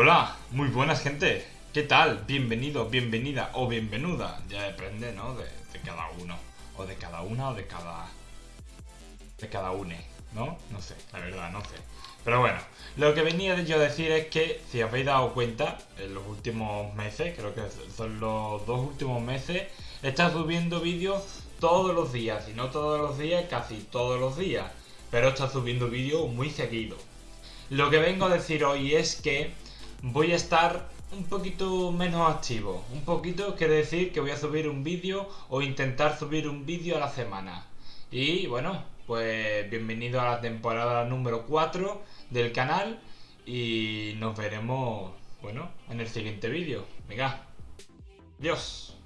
Hola, muy buenas gente. ¿Qué tal? Bienvenido, bienvenida o bienvenuda. Ya depende, ¿no? De, de cada uno. O de cada una o de cada... De cada une, ¿no? No sé, la verdad, no sé. Pero bueno, lo que venía yo a decir es que, si habéis dado cuenta, en los últimos meses, creo que son los dos últimos meses, estado subiendo vídeos todos los días. Y no todos los días, casi todos los días. Pero estado subiendo vídeos muy seguido. Lo que vengo a decir hoy es que voy a estar un poquito menos activo. Un poquito quiere decir que voy a subir un vídeo o intentar subir un vídeo a la semana. Y bueno, pues bienvenido a la temporada número 4 del canal y nos veremos, bueno, en el siguiente vídeo. Venga, adiós.